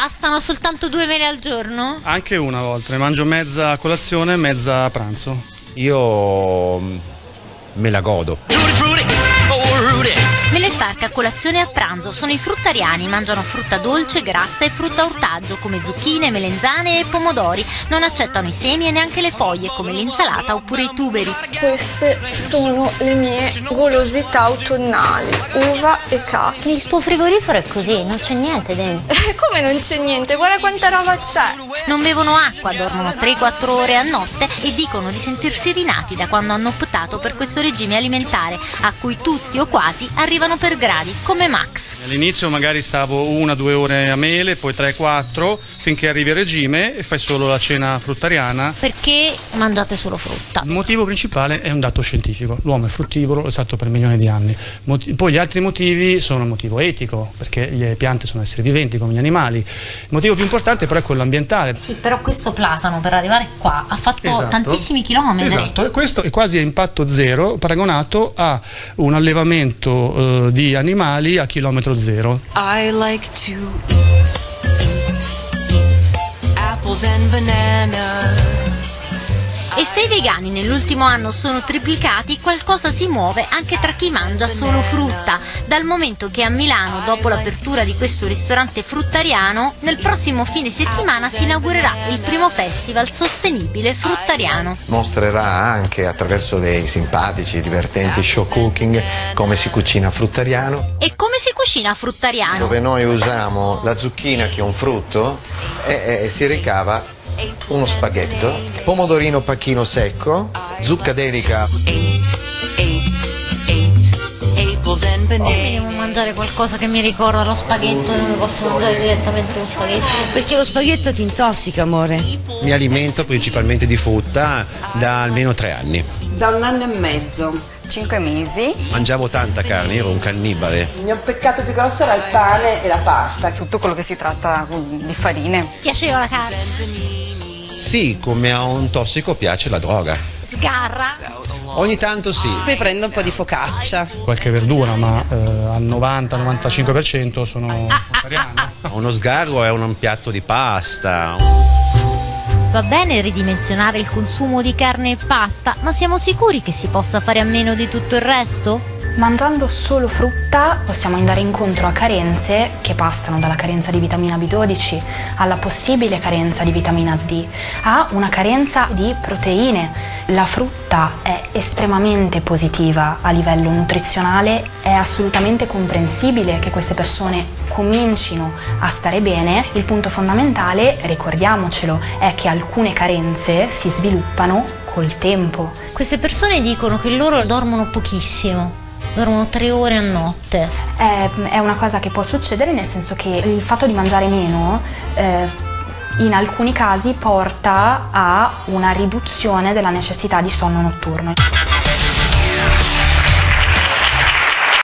bastano soltanto due mele al giorno? Anche una volta, ne mangio mezza a colazione e mezza a pranzo. Io mm, me la godo. Stark a colazione e a pranzo sono i fruttariani, mangiano frutta dolce, grassa e frutta ortaggio come zucchine, melenzane e pomodori. Non accettano i semi e neanche le foglie come l'insalata oppure i tuberi. Queste sono le mie golosità autunnali, uva e cachi. Il tuo frigorifero è così, non c'è niente dentro. Come non c'è niente? Guarda quanta roba c'è! Non bevono acqua, dormono 3-4 ore a notte e dicono di sentirsi rinati da quando hanno optato per questo regime alimentare, a cui tutti o quasi arrivano per gradi, come Max. All'inizio magari stavo una due ore a mele, poi 3-4, finché arrivi a regime e fai solo la cena fruttariana. Perché mangiate solo frutta? Il motivo principale è un dato scientifico, l'uomo è fruttivoro, è stato per milioni di anni. Poi gli altri motivi sono il motivo etico, perché le piante sono esseri viventi come gli animali. Il motivo più importante però è quello ambientale. Sì, però questo platano per arrivare qua ha fatto Esatto. tantissimi chilometri. Esatto, e questo è quasi a impatto zero paragonato a un allevamento eh, di animali a chilometro zero. I like to eat, eat, eat apples and bananas. E se i vegani nell'ultimo anno sono triplicati, qualcosa si muove anche tra chi mangia solo frutta, dal momento che a Milano, dopo l'apertura di questo ristorante fruttariano, nel prossimo fine settimana si inaugurerà il primo festival sostenibile fruttariano. Mostrerà anche attraverso dei simpatici e divertenti show cooking come si cucina fruttariano, E come si cucina fruttariano? dove noi usiamo la zucchina che è un frutto e, e si ricava uno spaghetto, pomodorino pacchino secco, zucca Mi bananas. devo mangiare qualcosa che mi ricorda lo spaghetto, non posso mangiare direttamente lo spaghetto. Perché lo spaghetto ti intossica, amore. Mi alimento principalmente di frutta da almeno tre anni. Da un anno e mezzo. Cinque mesi. Mangiavo tanta carne, ero un cannibale. Il mio peccato più grosso era il pane e la pasta. Tutto quello che si tratta di farine. Piaceva la carne. Sì, come a un tossico piace la droga. Sgarra. Ogni tanto sì. Poi prendo un po' di focaccia. Qualche verdura, ma eh, al 90-95% sono fruttariane. Uno sgarro è un piatto di pasta. Va bene ridimensionare il consumo di carne e pasta, ma siamo sicuri che si possa fare a meno di tutto il resto? Mangiando solo frutta possiamo andare incontro a carenze che passano dalla carenza di vitamina B12 alla possibile carenza di vitamina D, a una carenza di proteine. La frutta è estremamente positiva a livello nutrizionale, è assolutamente comprensibile che queste persone comincino a stare bene. Il punto fondamentale, ricordiamocelo, è che alcune carenze si sviluppano col tempo. Queste persone dicono che loro dormono pochissimo, dormono tre ore a notte. È, è una cosa che può succedere nel senso che il fatto di mangiare meno eh, in alcuni casi porta a una riduzione della necessità di sonno notturno.